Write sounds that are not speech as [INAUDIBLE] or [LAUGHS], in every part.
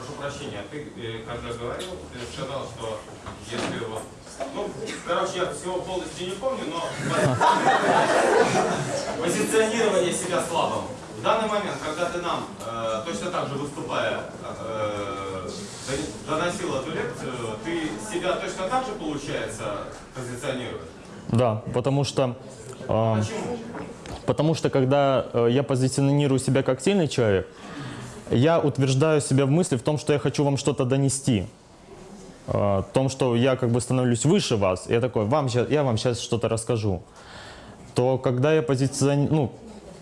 прошу прощения, ты э, когда говорил, ты сказал, что если вот... Ну, короче, я всего полностью не помню, но [LAUGHS] позиционирование себя слабым. В данный момент, когда ты нам, э, точно так же выступая, э, доносил эту лекцию, ты себя точно так же, получается, позиционируешь? Да, потому что... э, Почему? Потому что когда э, я позиционирую себя как сильный человек, я утверждаю себя в мысли в том, что я хочу вам что-то донести. Э, В том, что я как бы становлюсь выше вас, я такой, вам щас- я вам сейчас что-то расскажу. То когда я позиционирую, ну,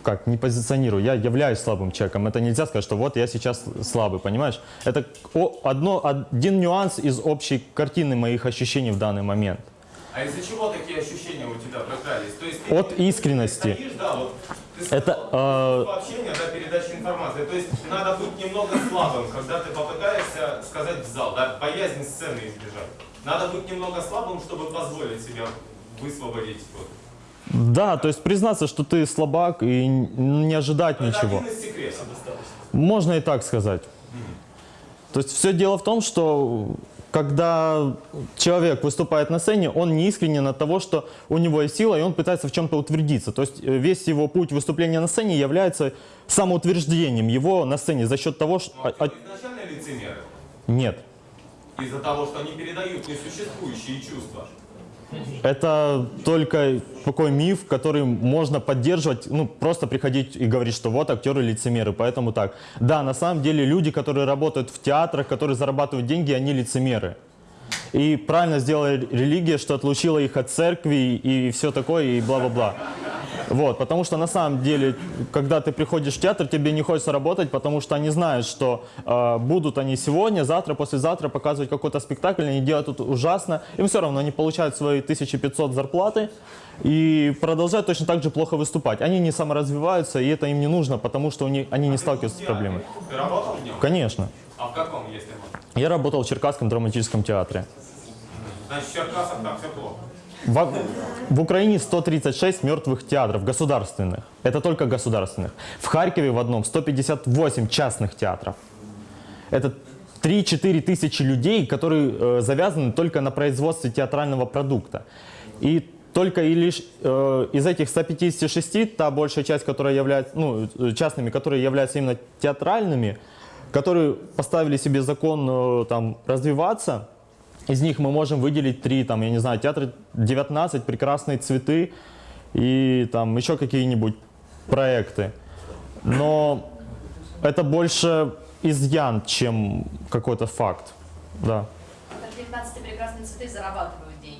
как, не позиционирую, я являюсь слабым человеком. Это нельзя сказать, что вот я сейчас слабый, понимаешь? Это одно, один нюанс из общей картины моих ощущений в данный момент. А из-за чего такие ощущения у тебя прокрались? То есть ты От искренности. стоишь, да, вот, ты Это, э, общение, да, передача информации. То есть надо быть немного слабым, когда ты попытаешься сказать в зал, да, боязнь сцены избежать. Надо быть немного слабым, чтобы позволить себя высвободить. Вот. Да, то есть признаться, что ты слабак и н- не ожидать Это ничего. один из секретов. Можно и так сказать. То есть все дело в том, что когда человек выступает на сцене, он не искренен от того, что у него есть сила, и он пытается в чем-то утвердиться. То есть э, весь его путь выступления на сцене является самоутверждением его на сцене за счет того, что... А- а изначально лицемеры? Нет. Из-за того, что они передают несуществующие чувства. Это только такой миф, который можно поддерживать, ну, просто приходить и говорить, что вот актеры лицемеры, поэтому так. Да, на самом деле люди, которые работают в театрах, которые зарабатывают деньги, они лицемеры. И правильно сделала религия, что отлучила их от церкви и все такое, и бла-бла-бла. Вот, потому что на самом деле, когда ты приходишь в театр, тебе не хочется работать, потому что они знают, что э, будут они сегодня, завтра, послезавтра показывать какой-то спектакль, они делают тут ужасно, им все равно, они получают свои 1500 зарплаты и продолжают точно так же плохо выступать. Они не саморазвиваются, и это им не нужно, потому что у них, они не сталкиваются с проблемой. Ты работал в нем? Конечно. А в каком, если можно? Я работал в Черкасском драматическом театре. Значит, в Черкасах там все плохо. В, в Украине 136 мертвых театров государственных. Это только государственных. В Харькове в одном 158 частных театров. Это 3-4 тысячи людей, которые э, завязаны только на производстве театрального продукта. И только и лишь э, из этих 156, та большая часть, которая является, ну, э, частными, которые являются именно театральными, которые поставили себе закон э, там, развиваться, из них мы можем выделить три, там, я не знаю, театр 19, прекрасные цветы и там еще какие-нибудь проекты. Но это больше изъян, чем какой-то факт. Да. Так 19 прекрасные цветы зарабатывают деньги.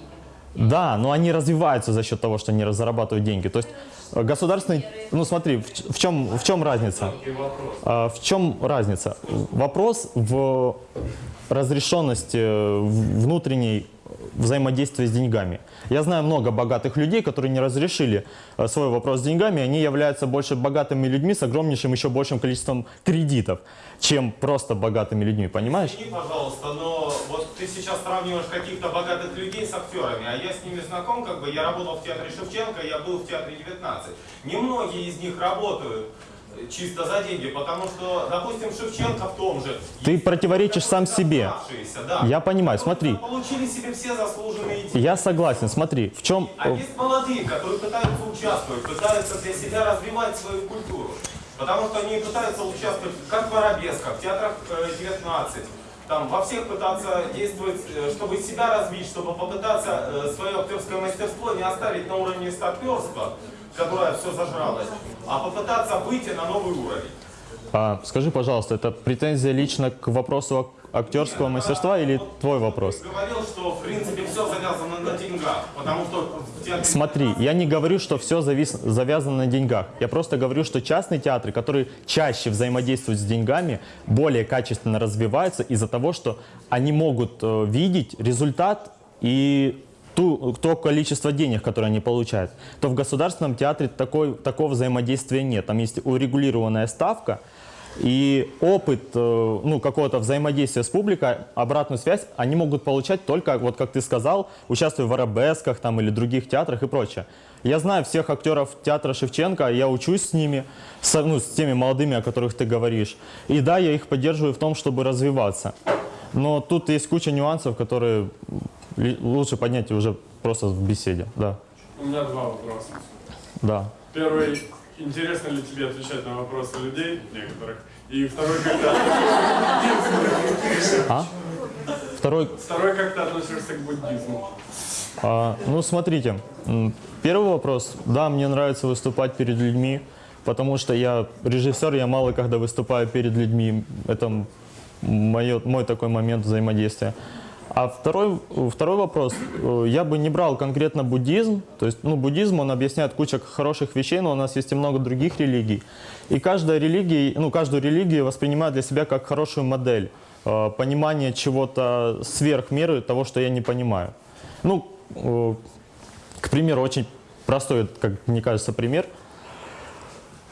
Да, но они развиваются за счет того, что они зарабатывают деньги. То есть государственный... Ну смотри, в, в чем, в чем разница? А, В чем разница? Вопрос в разрешенности э, внутренней взаимодействия с деньгами. Я знаю много богатых людей, которые не разрешили э, свой вопрос с деньгами, они являются больше богатыми людьми с огромнейшим еще большим количеством кредитов, чем просто богатыми людьми, понимаешь? Извини, пожалуйста, но вот ты сейчас сравниваешь каких-то богатых людей с актерами, а я с ними знаком, как бы я работал в театре Шевченко, я был в театре 19. Немногие из них работают чисто за деньги, потому что, допустим, Шевченко в том же. Ты противоречишь сам себе. Да. Я понимаю, смотри. Получили себе все заслуженные деньги. Я согласен, смотри, в чем... А есть молодые, которые пытаются участвовать, пытаются для себя развивать свою культуру. Потому что они пытаются участвовать как в арабесках, в театрах э, 19, там во всех пытаться действовать, э, чтобы себя развить, чтобы попытаться э, свое актерское мастерство не оставить на уровне старперства, которое все зажралось, а попытаться выйти на новый уровень. А, скажи, пожалуйста, это претензия лично к вопросу актерского мастерства или твой вопрос? Говорил, что в принципе все завязано на деньгах, потому что театре... Смотри, я не говорю, что все завис, завязано на деньгах. Я просто говорю, что частные театры, которые чаще взаимодействуют с деньгами, более качественно развиваются из-за того, что они могут э, видеть результат и ту, то количество денег, которое они получают. То в государственном театре такой, такого взаимодействия нет. Там есть урегулированная ставка, И опыт э, ну, какого-то взаимодействия с публикой, обратную связь, они могут получать только, вот как ты сказал, участвуя в арабесках там, или других театрах и прочее. Я знаю всех актеров театра Шевченко, я учусь с ними, с, ну, с теми молодыми, о которых ты говоришь. И да, я их поддерживаю в том, чтобы развиваться. Но тут есть куча нюансов, которые лучше поднять уже просто в беседе. Да, У меня два вопроса. да. Первый, интересно ли тебе отвечать на вопросы людей некоторых? И второй, когда... А? Второй Второй, как ты относишься к буддизму? А, ну, смотрите, первый вопрос. Да, мне нравится выступать перед людьми, потому что я режиссер, я мало когда выступаю перед людьми. Это моё- мой такой момент взаимодействия. А второй, второй вопрос. Э, Я бы не брал конкретно буддизм. То есть, ну, буддизм, он объясняет кучу хороших вещей, но у нас есть и много других религий. И каждая религия, ну, каждую религию воспринимает для себя как хорошую модель. э, Понимание чего-то сверх меры того, что я не понимаю. Ну, э, к примеру, очень простой, как мне кажется, пример.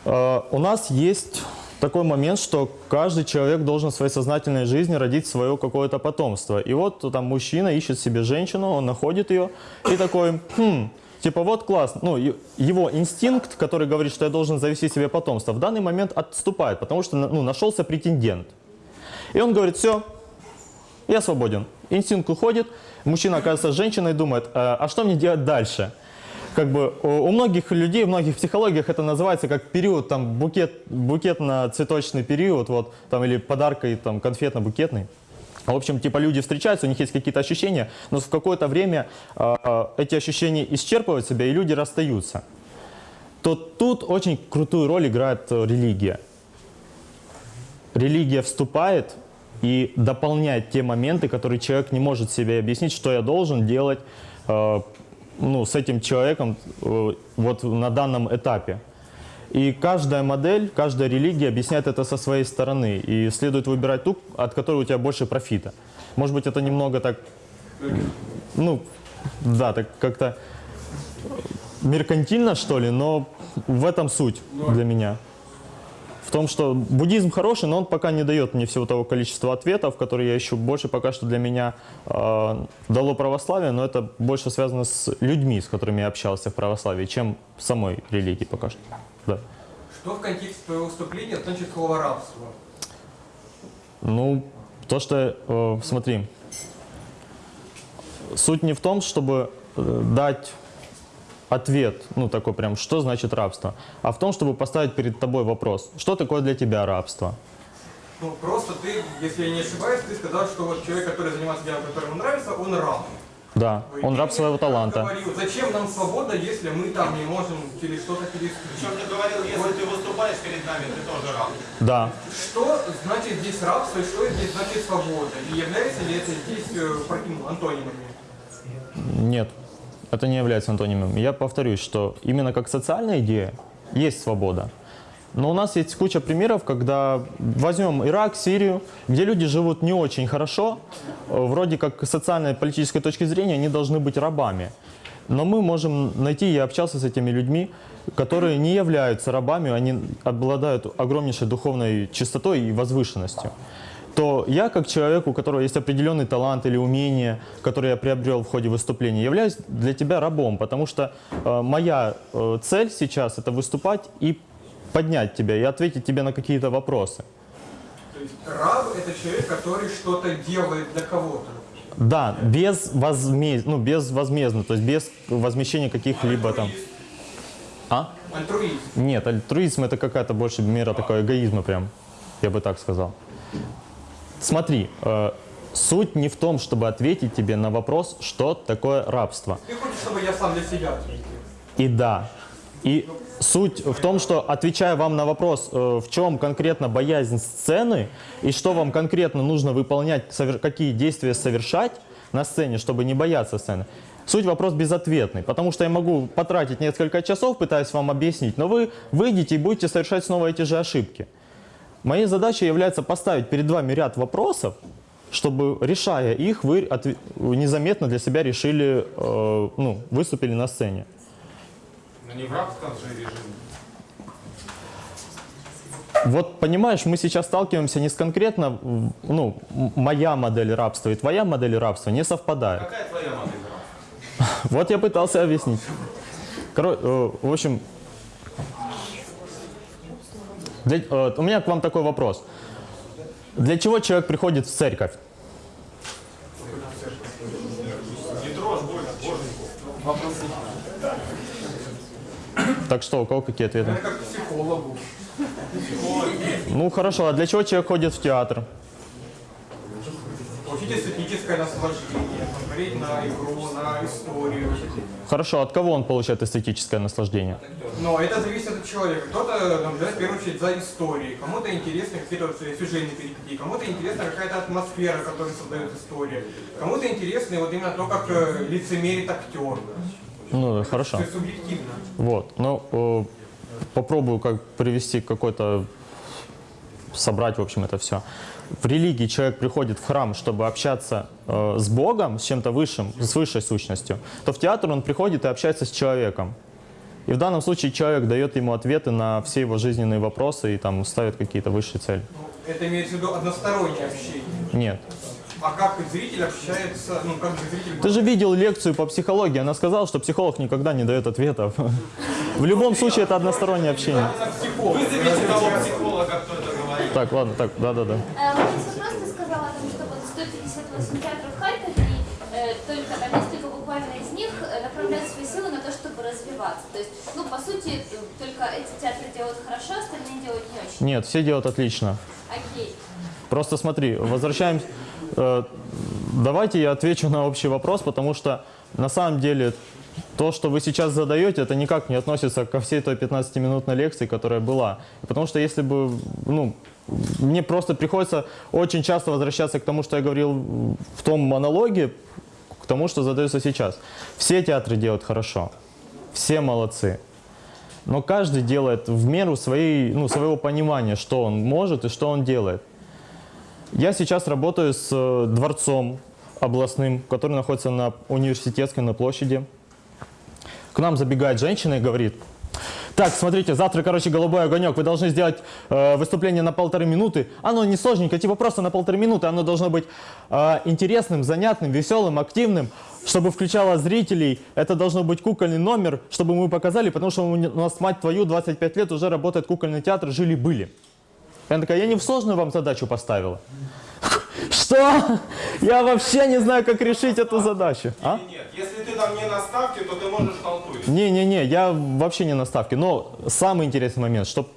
У нас есть такой момент, что каждый человек должен в своей сознательной жизни родить свое какое-то потомство. И вот там мужчина ищет себе женщину, он находит ее и такой, хм, типа вот класс, ну, его инстинкт, который говорит, что я должен завести себе потомство, в данный момент отступает, потому что ну, нашелся претендент. И он говорит, все, я свободен. Инстинкт уходит, мужчина оказывается женщиной и думает, а, а что мне делать дальше? Как бы у у многих людей, в многих психологиях это называется как период, там, букет, букетно-цветочный период, вот, там, или подарка, и, там, конфетно-букетный. В общем, типа люди встречаются, у них есть какие-то ощущения, но в какое-то время а, эти ощущения исчерпывают себя, и люди расстаются. То тут очень крутую роль играет э, религия религия вступает и дополняет те моменты, которые человек не может себе объяснить, что я должен делать э, ну, с этим человеком э, вот на данном этапе. И каждая модель, каждая религия объясняет это со своей стороны. И следует выбирать ту, от которой у тебя больше профита. Может быть, это немного так, ну, да, так как-то меркантильно, что ли, но в этом суть для меня в том, что буддизм хороший, но он пока не дает мне всего того количества ответов, которые я ищу. Больше пока что для меня э, дало православие, но это больше связано с людьми, с которыми я общался в православии, чем в самой религии пока что. Да. Что в контексте твоего выступления значит слово рабство? Ну, то, что, э, смотри, суть не в том, чтобы э, дать ответ, ну такой прям, что значит рабство, а в том, чтобы поставить перед тобой вопрос, что такое для тебя рабство? Ну, просто ты, если я не ошибаюсь, ты сказал, что вот человек, который занимается делом, который ему нравится, он раб. Да, он раб своего таланта. Говорил, зачем нам свобода, если мы там не можем через что-то переступить? Причем ты говорил, если ты выступаешь перед нами, ты тоже раб. Да. Что значит здесь рабство и что здесь значит свобода? И является ли это здесь э, против- антонимами? Нет, это не является антонимом. Я повторюсь, что именно как социальная идея есть свобода. Но у нас есть куча примеров, когда возьмем Ирак, Сирию, где люди живут не очень хорошо, э, вроде как с социальной и политической точки зрения они должны быть рабами. Но мы можем найти, я общался с этими людьми, которые не являются рабами, они обладают огромнейшей духовной чистотой и возвышенностью то я, как человек, у которого есть определенный талант или умение, который я приобрел в ходе выступления, являюсь для тебя рабом, потому что э, моя э, цель сейчас это выступать и поднять тебя, и ответить тебе на какие-то вопросы. То есть раб это человек, который что-то делает для кого-то. Да, без, возмез... ну, без возмездно, то есть без возмещения каких-либо там... А? Альтруизм. Нет, альтруизм это какая-то больше мера такой эгоизма прям, я бы так сказал. Смотри, э, суть не в том, чтобы ответить тебе на вопрос, что такое рабство. Ты хочешь, чтобы я сам для себя ответил? И да. И суть в том, что отвечая вам на вопрос, э, в чем конкретно боязнь сцены и что вам конкретно нужно выполнять, какие действия совершать на сцене, чтобы не бояться сцены, суть вопрос безответный, потому что я могу потратить несколько часов, пытаясь вам объяснить, но вы выйдете и будете совершать снова эти же ошибки. Моей задачей является поставить перед вами ряд вопросов, чтобы, решая их, вы незаметно для себя решили, э, ну, выступили на сцене. Но не в рабском же режиме. Вот понимаешь, мы сейчас сталкиваемся не с конкретно, ну, моя модель рабства и твоя модель рабства не совпадает. Какая твоя модель рабства? [LAUGHS] Вот я пытался объяснить. Коро- э, в общем, для- э, у меня к вам такой вопрос. Для чего человек приходит в церковь? Так что, у кого какие ответы? Ну хорошо, а для чего человек ходит в театр? Эстетическое наслаждение, смотреть на игру, на историю. Хорошо, от кого он получает эстетическое наслаждение? Но это зависит от человека. Кто-то наблюдает в первую очередь за историей, кому-то интересны какие-то сюжетные перипетии, кому-то интересна какая-то атмосфера, которую создает история, кому-то интересно вот именно то, как э, лицемерит актер. Ну, хорошо. То есть субъективно. Вот, ну, э, попробую как привести какой-то, собрать, в общем, это все. В религии человек приходит в храм, чтобы общаться э, с Богом, с чем-то высшим, с высшей сущностью, то в театр он приходит и общается с человеком. И в данном случае человек дает ему ответы на все его жизненные вопросы и там ставит какие-то высшие цели. Ну, Это имеется в виду одностороннее общение. Нет. А как зритель общается, ну как зритель... Ты же видел лекцию по психологии, она сказала, что психолог никогда не дает ответов. [LAUGHS] В любом случае это одностороннее общение. Вызовите того психолога, кто. Так, ладно, так, да-да-да. Э, есть вопрос, ты сказала что вот 158 театров в Харькове, и э, только там несколько буквально из них э, направляют свои силы на то, чтобы развиваться. То есть, ну, по сути, э, только эти театры делают хорошо, остальные делают не очень. Нет, все делают отлично. Окей. Просто смотри, возвращаемся. э, давайте я отвечу на общий вопрос, потому что на самом деле то, что вы сейчас задаете, это никак не относится ко всей той 15-минутной лекции, которая была. Потому что если бы, ну, мне просто приходится очень часто возвращаться к тому, что я говорил в том монологе, к тому, что задается сейчас. Все театры делают хорошо, все молодцы. Но каждый делает в меру своей, ну, своего понимания, что он может и что он делает. Я сейчас работаю с э, дворцом областным, который находится на университетской, на площади. К нам забегает женщина и говорит, так, смотрите, завтра, короче, голубой огонек, вы должны сделать э, выступление на полторы минуты. Оно не сложненькое, типа просто на полторы минуты, оно должно быть э, интересным, занятным, веселым, активным, чтобы включало зрителей. Это должно быть кукольный номер, чтобы мы показали, потому что у нас, мать твою, 25 лет уже работает кукольный театр, жили-были. Она такая, я не в сложную вам задачу поставила. Что? Я вообще не знаю, как решить эту задачу. А? Нет? Если ты там не на ставке, то ты можешь халтурить. Не-не-не, я вообще не на ставке. Но самый интересный момент, что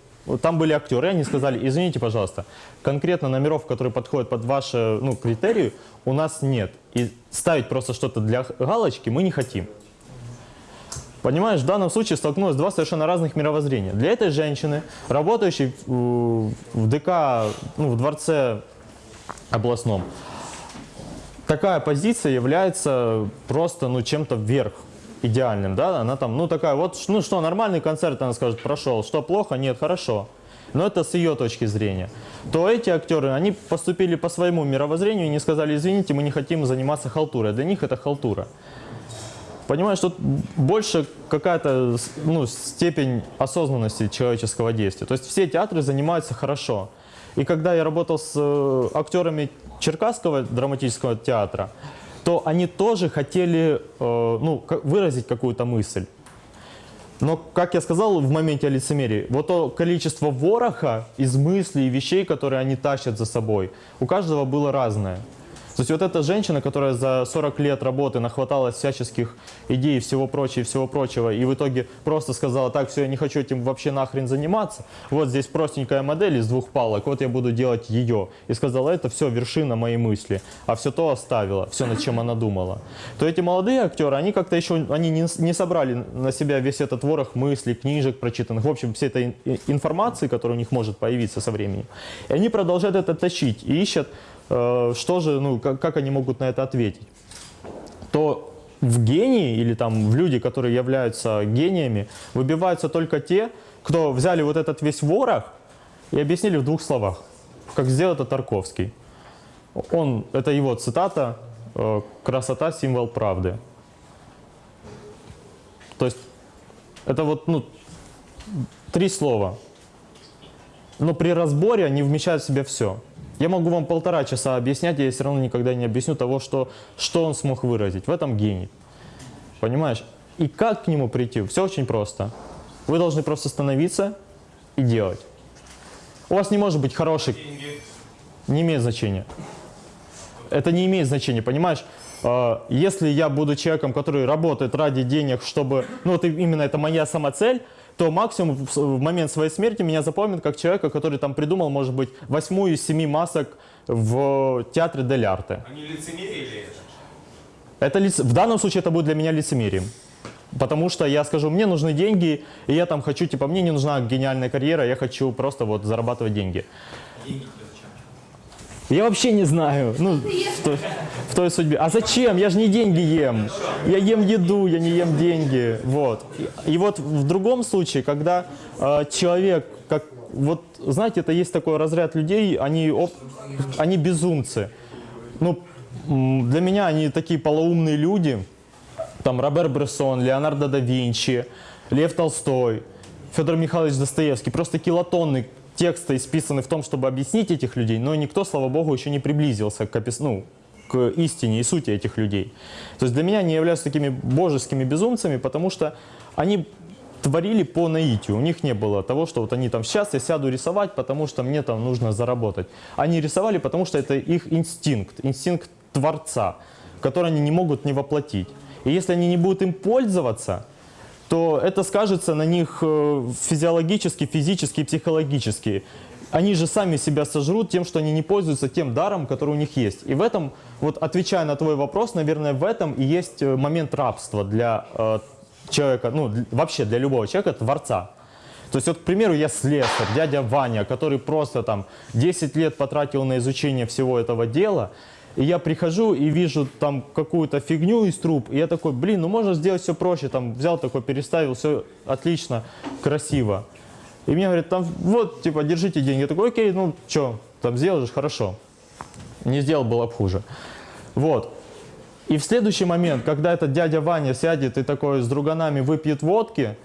там были актеры, они сказали, извините, пожалуйста, конкретно номеров, которые подходят под ваши ну, критерии, у нас нет. И ставить просто что-то для галочки мы не хотим. Понимаешь, в данном случае столкнулось два совершенно разных мировоззрения. Для этой женщины, работающей в ДК, ну, в дворце областном, такая позиция является просто ну, чем-то вверх идеальным, да, она там, ну такая вот, ну что, нормальный концерт, она скажет, прошел, что, плохо? Нет, хорошо. Но это с ее точки зрения. То эти актеры, они поступили по своему мировоззрению и не сказали, извините, мы не хотим заниматься халтурой. Для них это халтура. Понимаешь, тут больше какая-то ну, степень осознанности человеческого действия. То есть все театры занимаются хорошо. И когда я работал с э, актерами Черкасского драматического театра, то они тоже хотели э, ну, выразить какую-то мысль. Но, как я сказал в моменте о лицемерии, вот то количество вороха из мыслей и вещей, которые они тащат за собой, у каждого было разное. То есть вот эта женщина, которая за 40 лет работы нахваталась всяческих идей, всего прочего, всего прочего, и в итоге просто сказала, так, все, я не хочу этим вообще нахрен заниматься, вот здесь простенькая модель из двух палок, вот я буду делать ее. И сказала, это все вершина моей мысли, а все то оставила, все, над чем она думала. То эти молодые актеры, они как-то еще, они не, не собрали на себя весь этот ворох мыслей, книжек прочитанных, в общем, всей этой ин- информации, которая у них может появиться со временем. И они продолжают это тащить и ищут что же, ну, как, как они могут на это ответить, то в гении или там в люди, которые являются гениями, выбиваются только те, кто взяли вот этот весь ворох и объяснили в двух словах, как сделал это Тарковский. Он, это его цитата, э, «красота – символ правды». То есть это вот, ну, три слова. но при разборе они вмещают в себя все. Я могу вам полтора часа объяснять, я все равно никогда не объясню того, что, что он смог выразить. В этом гений. Понимаешь? И как к нему прийти? Все очень просто. Вы должны просто становиться и делать. У вас не может быть хороший... Деньги. Не имеет значения. Это не имеет значения, понимаешь? Э, Если я буду человеком, который работает ради денег, чтобы... Ну, вот именно это моя самоцель, то максимум в момент своей смерти меня запомнят как человека, который там придумал, может быть, восьмую из семи масок в театре Дель Арте. Они лицемерили это. Это лиц- В данном случае это будет для меня лицемерием. Потому что я скажу, мне нужны деньги, и я там хочу, типа, мне не нужна гениальная карьера, я хочу просто вот зарабатывать деньги. Я вообще не знаю, ну, в той, в той судьбе. А зачем? Я же не деньги ем. Я ем еду, я не ем деньги. Вот. И, вот в другом случае, когда э, человек, как, вот, знаете, это есть такой разряд людей, они, оп- они безумцы. Ну, для меня они такие полоумные люди, там Робер Брессон, Леонардо да Винчи, Лев Толстой, Федор Михайлович Достоевский. Просто килотонны текста исписаны в том, чтобы объяснить этих людей, но никто, слава богу, еще не приблизился к, опис- ну, к истине и сути этих людей. То есть для меня они являются такими божескими безумцами, потому что они творили по наитию. У них не было того, что вот они там сейчас я сяду рисовать, потому что мне там нужно заработать. Они рисовали, потому что это их инстинкт, инстинкт творца, который они не могут не воплотить. И если они не будут им пользоваться, то это скажется на них э, физиологически, физически и психологически. Они же сами себя сожрут тем, что они не пользуются тем даром, который у них есть. И в этом, вот отвечая на твой вопрос, наверное, в этом и есть э, момент рабства для э, человека, ну, вообще для любого человека, творца. То есть, вот, к примеру, я слесарь, дядя Ваня, который просто там 10 лет потратил на изучение всего этого дела, и я прихожу и вижу там какую-то фигню из труб, и я такой, блин, ну можно сделать все проще, там взял такой, переставил, все отлично, красиво. И мне говорят, там вот, типа, держите деньги. Я такой, окей, ну что, там сделаешь, хорошо. Не сделал, было бы хуже. Вот. И в следующий момент, когда этот дядя Ваня сядет и такой с друганами выпьет водки,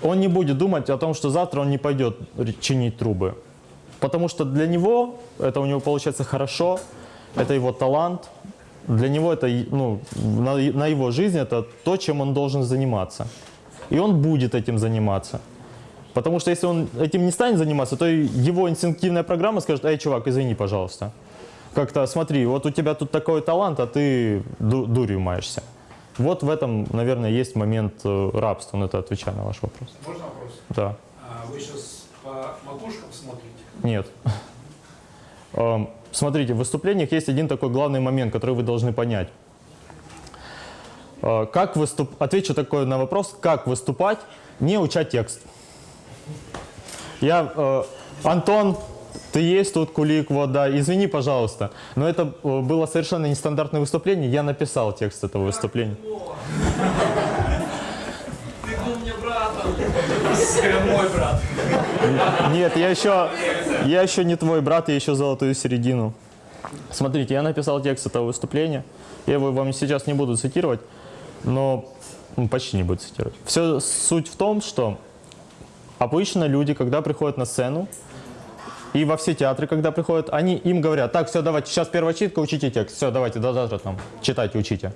он не будет думать о том, что завтра он не пойдет чинить трубы. Потому что для него это у него получается хорошо, это его талант, для него это ну, на, на его жизнь это то, чем он должен заниматься. И он будет этим заниматься. Потому что если он этим не станет заниматься, то его инстинктивная программа скажет, эй, чувак, извини, пожалуйста. Как-то смотри, вот у тебя тут такой талант, а ты ду- дурью маешься. Вот в этом, наверное, есть момент э, рабства, на это отвечая на ваш вопрос. Можно вопрос? Да. А Вы сейчас по макушкам смотрите? Нет. [LAUGHS] Смотрите, в выступлениях есть один такой главный момент, который вы должны понять. Э, Как выступ... Отвечу такой на вопрос, как выступать, не уча текст. Я, э, Антон, ты есть тут, Кулик, вот, да, извини, пожалуйста, но это э, было совершенно нестандартное выступление, я написал текст этого выступления. Ты был мне братом. Мой брат. Нет, я еще, я еще не твой брат, я еще золотую середину. Смотрите, я написал текст этого выступления. Я его вам сейчас не буду цитировать, но ну, почти не буду цитировать. Все суть в том, что обычно люди, когда приходят на сцену, и во все театры, когда приходят, они им говорят, так, все, давайте, сейчас первая читка, учите текст, все, давайте, до завтра там, читайте, учите.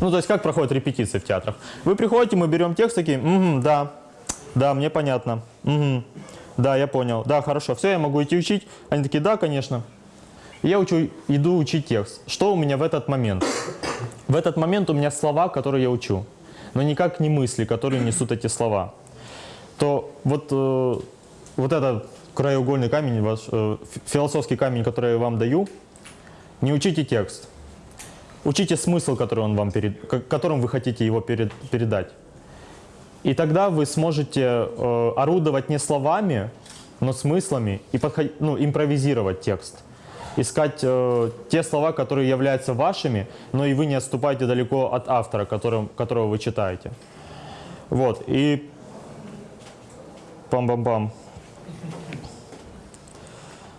Ну, то есть, как проходят репетиции в театрах? Вы приходите, мы берем текст, такие, «Мгм, да, да, мне понятно, Мгм, да, я понял, да, хорошо, все, я могу идти учить. Они такие, да, конечно. Я учу, иду учить текст. Что у меня в этот момент? В этот момент у меня слова, которые я учу, но никак не мысли, которые несут эти слова. То вот, э, вот этот краеугольный камень, ваш, э, фи- философский камень, который я вам даю, не учите текст. Учите смысл, который он вам перед, ко- которым вы хотите его перед- передать. И тогда вы сможете э, орудовать не словами, но смыслами и подход- ну, импровизировать текст. Искать э, те слова, которые являются вашими, но и вы не отступаете далеко от автора, которым, которого вы читаете. Вот, и пам-пам-пам.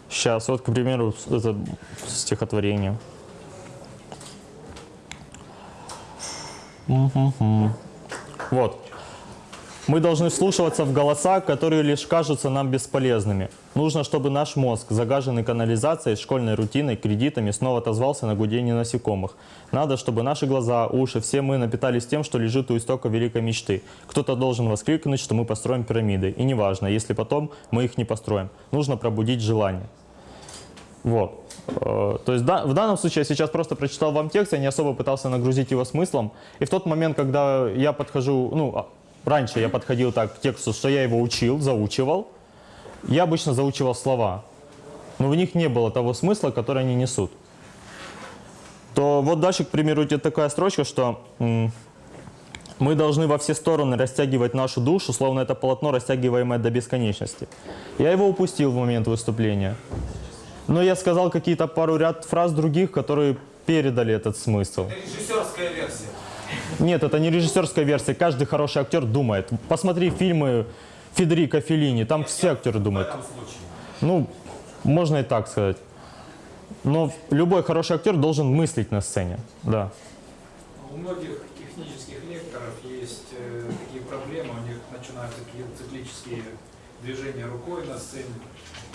Сейчас, вот, к примеру, это стихотворение. Вот. Мы должны вслушиваться в голоса, которые лишь кажутся нам бесполезными. Нужно, чтобы наш мозг, загаженный канализацией, школьной рутиной, кредитами, снова отозвался на гудение насекомых. Надо, чтобы наши глаза, уши, все мы напитались тем, что лежит у истока великой мечты. Кто-то должен воскликнуть, что мы построим пирамиды. И неважно, если потом мы их не построим. Нужно пробудить желание. Вот. Э, То есть да, в данном случае я сейчас просто прочитал вам текст, я не особо пытался нагрузить его смыслом. И в тот момент, когда я подхожу, ну, а, раньше я подходил так к тексту, что я его учил, заучивал, я обычно заучивал слова, но в них не было того смысла, который они несут. То вот дальше, к примеру, идет такая строчка, что мы должны во все стороны растягивать нашу душу, словно это полотно, растягиваемое до бесконечности. Я его упустил в момент выступления. Но я сказал какие-то пару ряд фраз других, которые передали этот смысл. Это режиссерская версия. Нет, это не режиссерская версия. Каждый хороший актер думает. Посмотри фильмы Федерико Феллини, там все актеры думают. Ну, можно и так сказать. Но любой хороший актер должен мыслить на сцене. Да. У многих технических лекторов есть э, такие проблемы, у них начинаются какие-то циклические движения рукой на сцене,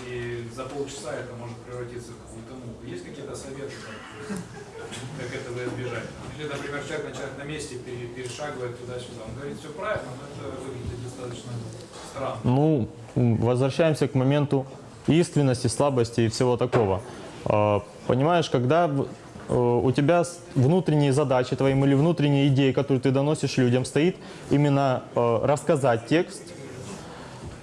и за полчаса это может превратиться в какую-то муку. Есть какие-то советы, как, как этого избежать? Или, например, человек начинает на месте, пере- перешагивает туда-сюда. Он говорит, все правильно, но это выглядит достаточно странно. Ну, возвращаемся к моменту искренности, слабости и всего такого. А, Понимаешь, когда э, у тебя внутренние задачи твои или внутренние идеи, которые ты доносишь людям, стоит именно э, рассказать текст,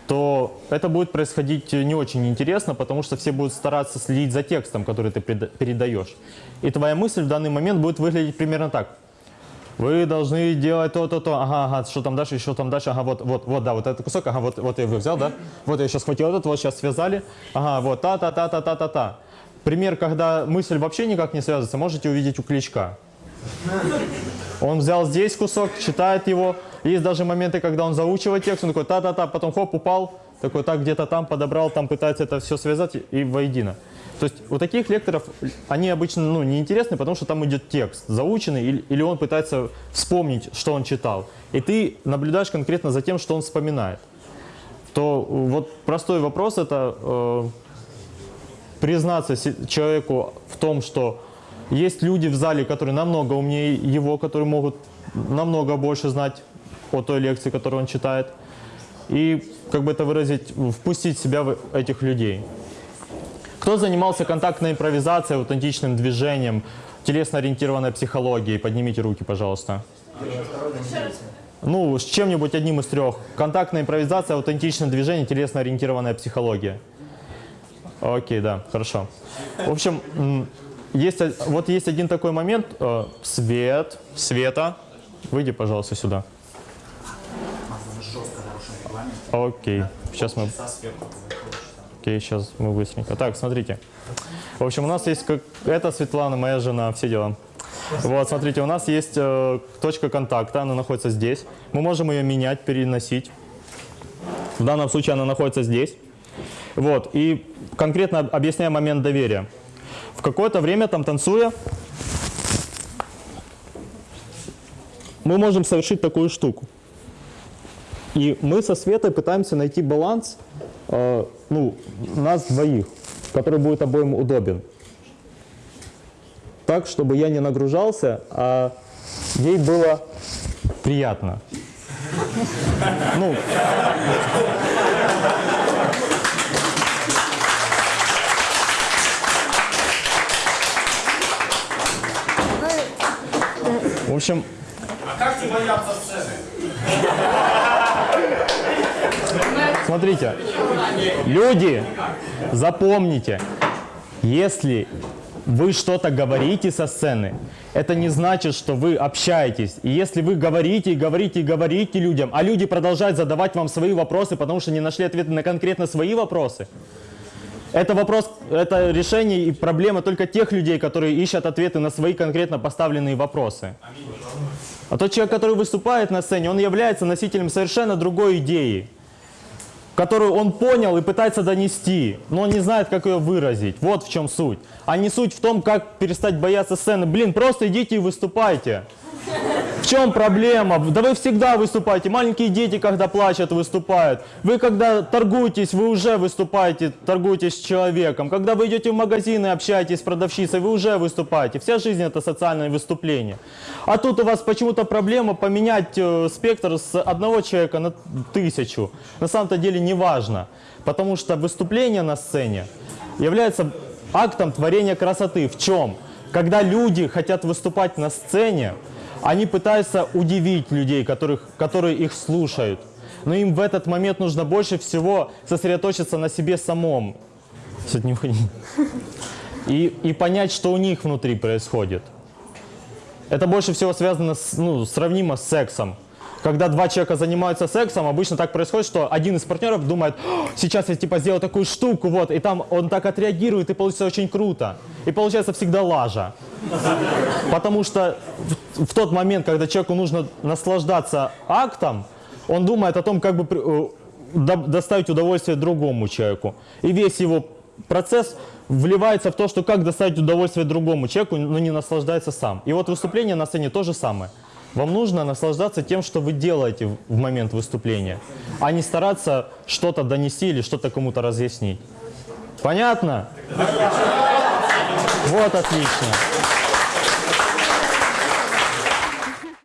то это будет происходить не очень интересно, потому что все будут стараться следить за текстом, который ты передаешь. И твоя мысль в данный момент будет выглядеть примерно так. Вы должны делать то, то, ага, ага, что там дальше, еще там дальше, ага, вот, вот, вот, да, вот этот кусок, ага, вот, вот я его взял, да, вот я сейчас схватил этот, вот сейчас связали, ага, вот, та, та, та, та, та, та, та. Пример, когда мысль вообще никак не связывается, можете увидеть у Кличка. Он взял здесь кусок, читает его. Есть даже моменты, когда он заучивает текст, он такой та-та-та, потом хоп, упал, такой так где-то там подобрал, там пытается это все связать и воедино. То есть у таких лекторов они обычно ну, неинтересны, потому что там идет текст заученный, или, или он пытается вспомнить, что он читал. И ты наблюдаешь конкретно за тем, что он вспоминает. То вот простой вопрос это э, признаться человеку в том, что есть люди в зале, которые намного умнее его, которые могут намного больше знать о той лекции, которую он читает. И как бы это выразить, впустить себя в этих людей. Кто занимался контактной импровизацией, аутентичным движением, телесно-ориентированной психологией? Поднимите руки, пожалуйста. Ну, с чем-нибудь одним из трех. Контактная импровизация, аутентичное движение, телесно-ориентированная психология. Окей, да, хорошо. В общем, есть, вот есть один такой момент. э, Свет, Света, выйди, пожалуйста, сюда. Окей, сейчас мы... Окей, сейчас мы быстренько. Так, смотрите. В общем, у нас есть... Как... Это Светлана, моя жена, все дела. Вот, смотрите, у нас есть э, точка контакта, она находится здесь. Мы можем ее менять, переносить. В данном случае она находится здесь. Вот, и конкретно объясняю момент доверия. В какое-то время там танцуя, мы можем совершить такую штуку. И мы со Светой пытаемся найти баланс э, ну, нас двоих, который будет обоим удобен. Так, чтобы я не нагружался, а ей было приятно. Ну, в общем, А как не бояться сцены? Смотрите, люди, запомните, если вы что-то говорите со сцены, это не значит, что вы общаетесь. И если вы говорите, говорите, говорите людям, а люди продолжают задавать вам свои вопросы, потому что не нашли ответы на конкретно свои вопросы, это вопрос, это решение и проблема только тех людей, которые ищут ответы на свои конкретно поставленные вопросы. А тот человек, который выступает на сцене, он является носителем совершенно другой идеи, которую он понял и пытается донести, но он не знает, как ее выразить. Вот в чем суть. А не суть в том, как перестать бояться сцены. Блин, просто идите и выступайте. В чем проблема? Да вы всегда выступаете. Маленькие дети, когда плачут, выступают. Вы, когда торгуетесь, вы уже выступаете, торгуетесь с человеком. Когда вы идете в магазин и общаетесь с продавщицей, вы уже выступаете. Вся жизнь это социальное выступление. А тут у вас почему-то проблема поменять э, спектр с одного человека на тысячу. На самом-то деле не важно. Потому что выступление на сцене является актом творения красоты. В чем? Когда люди хотят выступать на сцене, они пытаются удивить людей, которых, которые их слушают. Но им в этот момент нужно больше всего сосредоточиться на себе самом. И, и понять, что у них внутри происходит. Это больше всего связано с, ну, сравнимо с сексом. Когда два человека занимаются сексом, обычно так происходит, что один из партнеров думает, «О, сейчас я типа сделаю такую штуку, вот, и там он так отреагирует, и получится очень круто. И получается всегда лажа. Потому что в, в тот момент, когда человеку нужно наслаждаться актом, он думает о том, как бы э, до- доставить удовольствие другому человеку. И весь его процесс вливается в то, что как доставить удовольствие другому человеку, но не наслаждается сам. И вот выступление на сцене то же самое. Вам нужно наслаждаться тем, что вы делаете в- момент выступления, а не стараться что-то донести или что-то кому-то разъяснить. Понятно? Вот отлично.